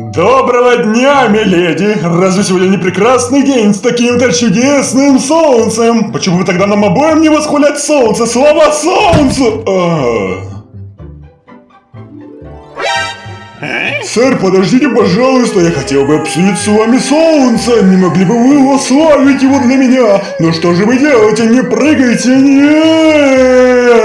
Доброго дня, миледи! Разве сегодня не прекрасный день с таким-то чудесным солнцем? Почему бы тогда нам обоим не восхвалять солнце? Слава солнцу! А. Сэр, подождите, пожалуйста, я хотел бы обсудить с вами солнце. Не могли бы вы восславить его для меня? Ну что же вы делаете? Не прыгайте, нет!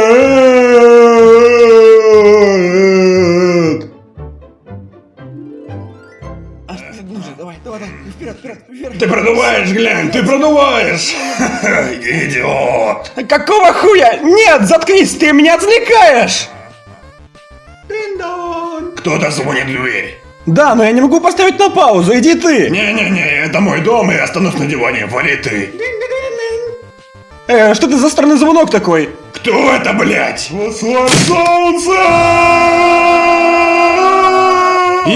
Давай, давай, вперед, вперед, вперед. Ты продуваешь, глянь, ты продуваешь! Идиот! Какого хуя? Нет, заткнись, ты меня отвлекаешь! Кто-то звонит в дверь. Да, но я не могу поставить на паузу, иди ты! Не-не-не, это мой дом, и я останусь на диване, вали ты. Э, что ты за странный звонок такой? Кто это, блядь? Восславь солнце!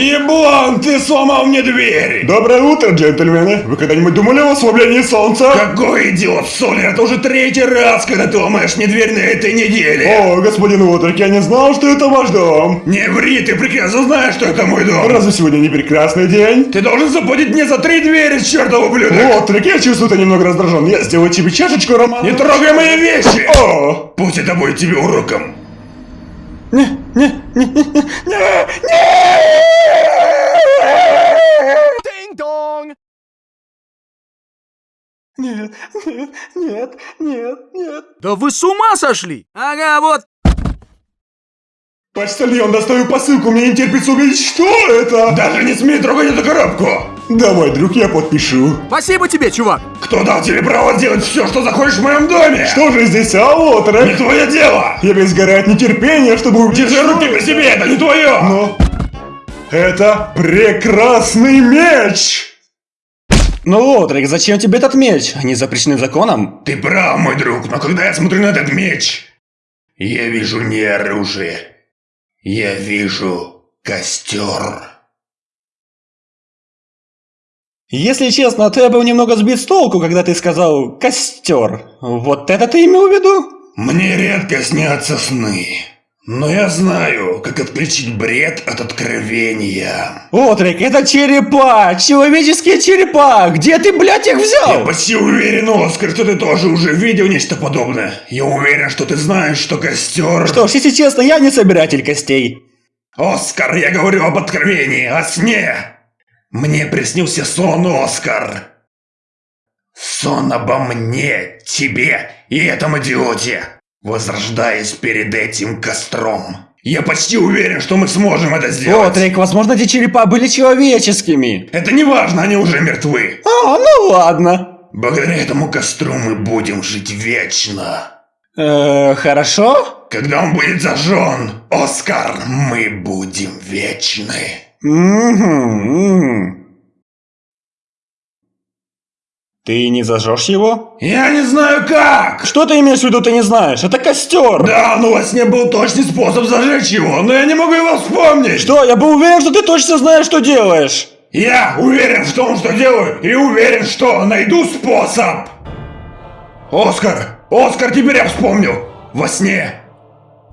Еблан, ты сломал мне дверь! Доброе утро, джентльмены! Вы когда-нибудь думали о ослаблении солнца? Какой идиот, Солер, это уже третий раз, когда ты ломаешь мне дверь на этой неделе! О, господин Уотрик, я не знал, что это ваш дом! Не ври, ты прекрасно знаешь, что это мой дом! Разве сегодня не прекрасный день? Ты должен заплатить мне за три двери, чертов ублюдок! Уотрик, я чувствую, ты немного раздражен. Я сделаю тебе чашечку, Роман. Не трогай мои вещи! О! Пусть это будет тебе уроком. Не, не, не, Нет, нет, нет, нет, нет. Да вы с ума сошли? Ага, вот. Почтальон, доставил посылку, мне не терпится увидеть, что это! Даже не смей трогать эту коробку! Давай, друг, я подпишу. Спасибо тебе, чувак. Кто дал тебе право делать все, что захочешь в моем доме? Что же здесь, а вот, Не твое дело! Я весь горю от нетерпения, чтобы увидеть... Держи руки при себе, это не твое! Но... Это прекрасный меч! Ну, Отрик, зачем тебе этот меч? Они запрещены законом? Ты прав, мой друг, но когда я смотрю на этот меч, я вижу не оружие. Я вижу костер. Если честно, то я был немного сбит с толку, когда ты сказал «костер». Вот это ты имел в виду? Мне редко снятся сны. Но я знаю, как отключить бред от откровения. Отрик, это черепа! Человеческие черепа! Где ты, блядь, их взял? Я почти уверен, Оскар, что ты тоже уже видел нечто подобное. Я уверен, что ты знаешь, что костер... Что ж, если честно, я не собиратель костей. Оскар, я говорю об откровении, о сне. Мне приснился сон, Оскар. Сон обо мне, тебе и этом идиоте возрождаясь перед этим костром. Я почти уверен, что мы сможем это сделать. О, Трейк, возможно, эти черепа были человеческими. Это не важно, они уже мертвы. А, ну ладно. Благодаря этому костру мы будем жить вечно. Э, хорошо? Когда он будет зажжен, Оскар, мы будем вечны. Угу, ты не зажжешь его? Я не знаю как! Что ты имеешь в виду, ты не знаешь? Это костер! Да, но у вас не был точный способ зажечь его, но я не могу его вспомнить! Что? Я был уверен, что ты точно знаешь, что делаешь! Я уверен в том, что делаю, и уверен, что найду способ! Оскар! Оскар, теперь я вспомнил! Во сне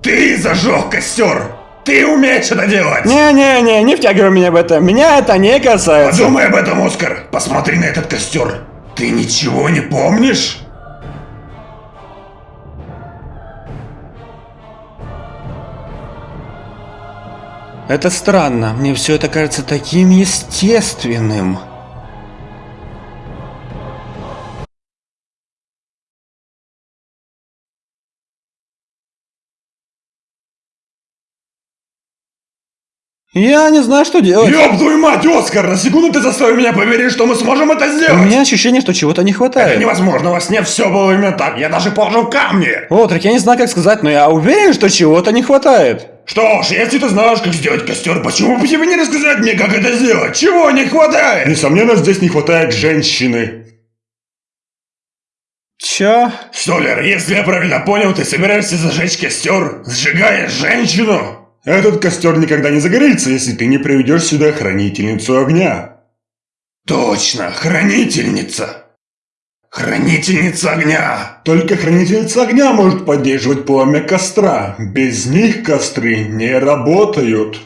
ты зажег костер! Ты умеешь это делать! Не-не-не, не втягивай меня в это, меня это не касается! Подумай об этом, Оскар! Посмотри на этот костер! Ты ничего не помнишь? Это странно. Мне все это кажется таким естественным. Я не знаю, что делать. Ёб твою мать, Оскар! На секунду ты заставил меня поверить, что мы сможем это сделать! У меня ощущение, что чего-то не хватает. Это невозможно, во сне все было именно так. Я даже положил камни! Отрик, я не знаю, как сказать, но я уверен, что чего-то не хватает. Что ж, если ты знаешь, как сделать костер, почему бы тебе не рассказать мне, как это сделать? Чего не хватает? Несомненно, здесь не хватает женщины. Чё? Столер, если я правильно понял, ты собираешься зажечь костер, сжигая женщину? Этот костер никогда не загорится, если ты не приведешь сюда хранительницу огня. Точно, хранительница. Хранительница огня. Только хранительница огня может поддерживать пламя костра. Без них костры не работают.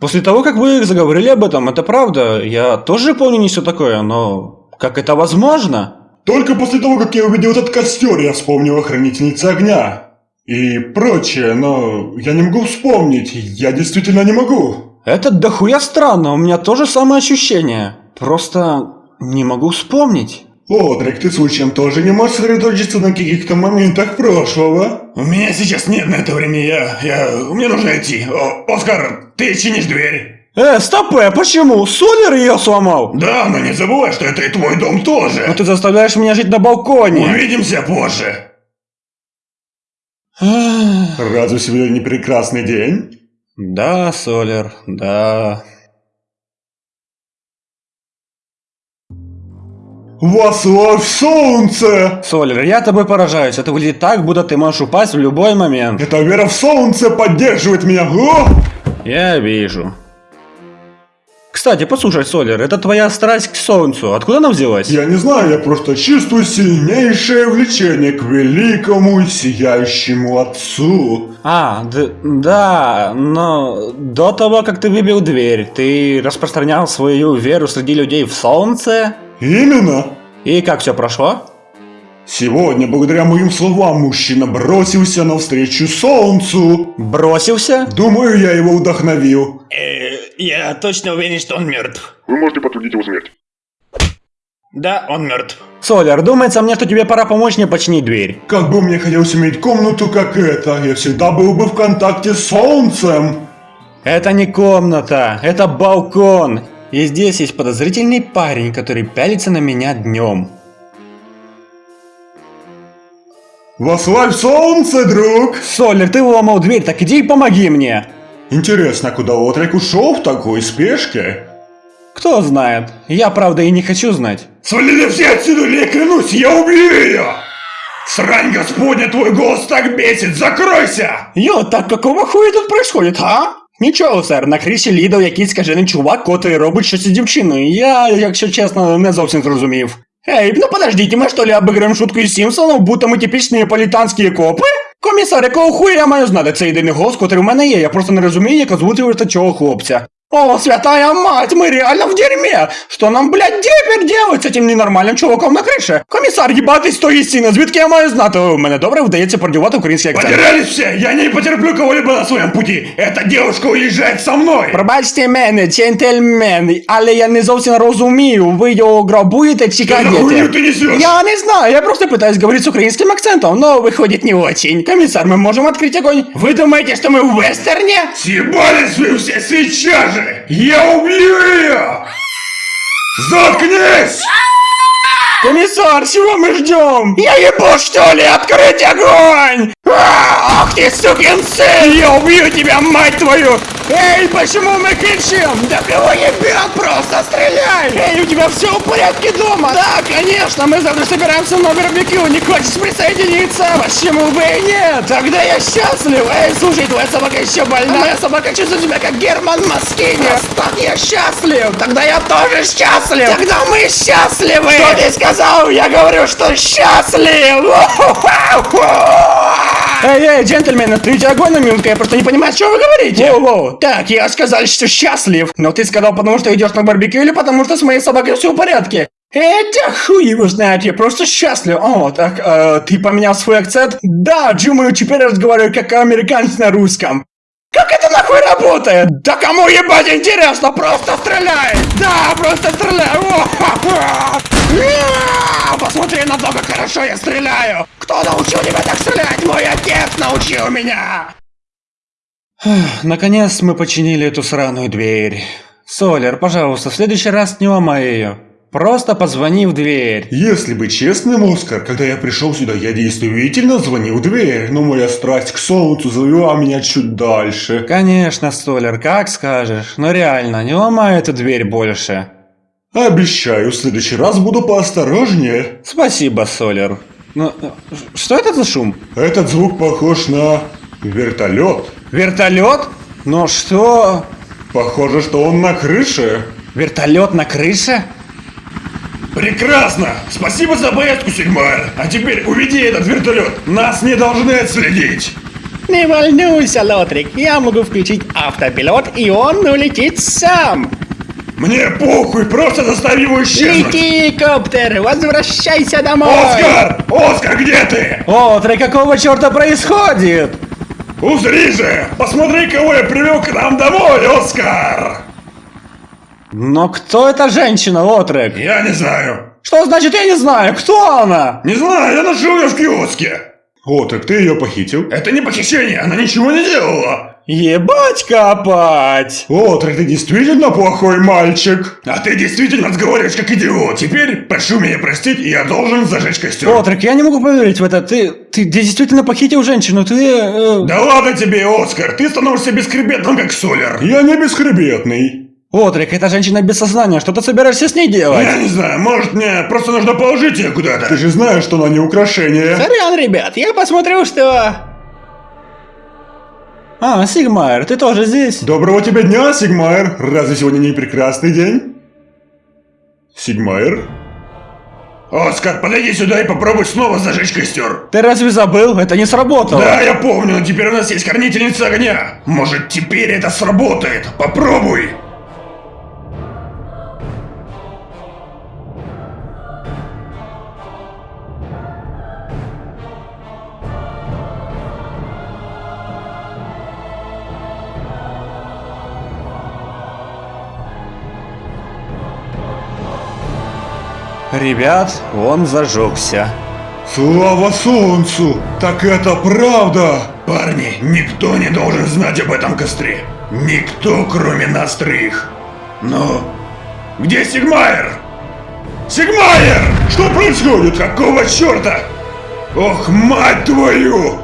После того, как вы заговорили об этом, это правда. Я тоже помню не все такое, но как это возможно? Только после того, как я увидел этот костер, я вспомнил о хранительнице огня. И прочее, но я не могу вспомнить, я действительно не могу. Это дохуя странно, у меня тоже самое ощущение. Просто не могу вспомнить. Одрик, ты случаем тоже не можешь сосредоточиться на каких-то моментах прошлого? У меня сейчас нет на это времени, я... я... мне нужно идти. О, Оскар, ты чинишь дверь. Э, стоп, э, почему? Солер ее сломал? Да, но не забывай, что это и твой дом тоже. Но ты заставляешь меня жить на балконе. Увидимся позже. Разве сегодня не прекрасный день? Да, Солер, да. Вославь солнце! Солер, я тобой поражаюсь. Это выглядит так, будто ты можешь упасть в любой момент. Эта вера в солнце поддерживает меня. О! Я вижу. Кстати, послушай, Солер, это твоя страсть к солнцу. Откуда она взялась? Я не знаю, я просто чувствую сильнейшее влечение к великому сияющему отцу. А, да, но до того, как ты выбил дверь, ты распространял свою веру среди людей в солнце? Именно. И как все прошло? Сегодня, благодаря моим словам, мужчина бросился навстречу солнцу. Бросился? Думаю, я его вдохновил. Э, я точно уверен, что он мертв. Вы можете подтвердить его смерть. Да, он мертв. Солер, думается мне, что тебе пора помочь мне починить дверь. Как бы мне хотелось иметь комнату, как эта, я всегда был бы в контакте с солнцем. Это не комната, это балкон. И здесь есть подозрительный парень, который пялится на меня днем. Вославь солнце, друг! Солер, ты выломал дверь, так иди и помоги мне. Интересно, куда Отрик ушел в такой спешке? Кто знает. Я, правда, и не хочу знать. Свалили все отсюда, или я клянусь, я убью ее! Срань господня, твой голос так бесит, закройся! Йо, так какого хуя тут происходит, а? Нічого, сер, на криші лідав якийсь скажений чувак, котрий робить щось із дівчиною. Я, якщо чесно, не зовсім зрозумів. Эй, ну подождите, мы что ли обыграем шутку из Симпсонов, будто ми типічні неаполітанські копи? Комісар, якого хуя я маю знати? Це єдиний голос, котрий у мене є, я просто не розумію, як озвучувати цього хлопця. О, святая мать, мы реально в дерьме! Что нам, блядь, теперь делать с этим ненормальним чуваком на крыше? Комісар, їбатись тої стіни, звідки я маю знати? У мене добре вдається продювати український акцент. Потерялись все, я не потерплю кого-либо на своем пути. Эта девушка уезжает со мной. Пробачте мене, джентльмен, але я не зовсім розумію, ви його грабуєте чи Да хуйню крадете? ты несешь? Я не знаю, я просто пытаюсь говорить с украинским акцентом, но выходит не очень. Комиссар, мы можем открыть огонь? Вы думаете, что мы в вестерне? Съебались вы все сейчас же! Я убью ее! Заткнись! Комиссар, чего мы ждем? Я ебу, что ли? Открыть огонь! А, Ах ты, сукин сын! Я убью тебя, мать твою! Эй, почему мы кричим? Да кого ебет? Просто стреляй! Эй, у тебя все в порядке дома? Да, конечно, мы завтра собираемся на барбекю. Не хочешь присоединиться? Почему бы и нет? Тогда я счастлив! Эй, слушай, твоя собака еще больна. Моя собака чувствует себя как Герман Маскини. Так я счастлив! Тогда я тоже счастлив! Тогда мы счастливы! Что ты сказал? Я говорю, что счастлив! Эй, эй, джентльмены, откройте огонь на минутку, я просто не понимаю, что вы говорите. Воу-воу. Так, я сказал, что счастлив. Но ты сказал, потому что идешь на барбекю или потому что с моей собакой все в порядке? Это хуй его знает, я просто счастлив. О, так, э, ты поменял свой акцент? Да, думаю, теперь разговариваю как американец на русском. Как это нахуй работает? Да кому ебать интересно, просто стреляй! Да, просто стреляй! Я! Посмотри на то, как хорошо я стреляю! Кто научил тебя так стрелять? Мой отец научил меня! Наконец мы починили эту сраную дверь. Солер, пожалуйста, в следующий раз не ломай ее. Просто позвони в дверь. Если быть честным, Оскар, когда я пришел сюда, я действительно звонил в дверь, но моя страсть к солнцу завела меня чуть дальше. Конечно, Солер, как скажешь. Но реально, не ломай эту дверь больше. Обещаю, в следующий раз буду поосторожнее. Спасибо, Солер. Ну, э, что это за шум? Этот звук похож на вертолет. Вертолет? Но что? Похоже, что он на крыше. Вертолет на крыше? Прекрасно! Спасибо за поездку, седьмая! А теперь уведи этот вертолет! Нас не должны отследить! Не волнуйся, Лотрик, я могу включить автопилот, и он улетит сам. Мне похуй, просто заставь его исчезнуть! Лети, коптер, возвращайся домой. Оскар! Оскар, где ты? Отрик, какого черта происходит? Узри же! Посмотри, кого я привел к нам домой, Оскар! Но кто эта женщина, Отрик? Я не знаю. Что значит я не знаю? Кто она? Не знаю, я нашел ее в киоске. О, так ты ее похитил? Это не похищение, она ничего не делала. Ебать копать! О, так ты действительно плохой мальчик. А ты действительно разговариваешь как идиот. Теперь прошу меня простить, и я должен зажечь костер. Отрик, я не могу поверить в это. Ты, ты действительно похитил женщину, ты... э, Да ладно тебе, Оскар, ты становишься бесхребетным, как Солер. Я не бесхребетный. Отрик, эта женщина без сознания, что ты собираешься с ней делать? Я не знаю, может мне просто нужно положить ее куда-то. Ты же знаешь, что она не украшение. Сорян, ребят, я посмотрю, что... А, Сигмайер, ты тоже здесь? Доброго тебе дня, Сигмайер. Разве сегодня не прекрасный день? Сигмайер? Оскар, подойди сюда и попробуй снова зажечь костер. Ты разве забыл? Это не сработало. Да, я помню, но теперь у нас есть хранительница огня. Может, теперь это сработает? Попробуй. Ребят, он зажегся. Слава солнцу! Так это правда! Парни, никто не должен знать об этом костре. Никто, кроме нас троих. Но... Где Сигмайер? Сигмайер! Что происходит? Какого черта? Ох, мать твою!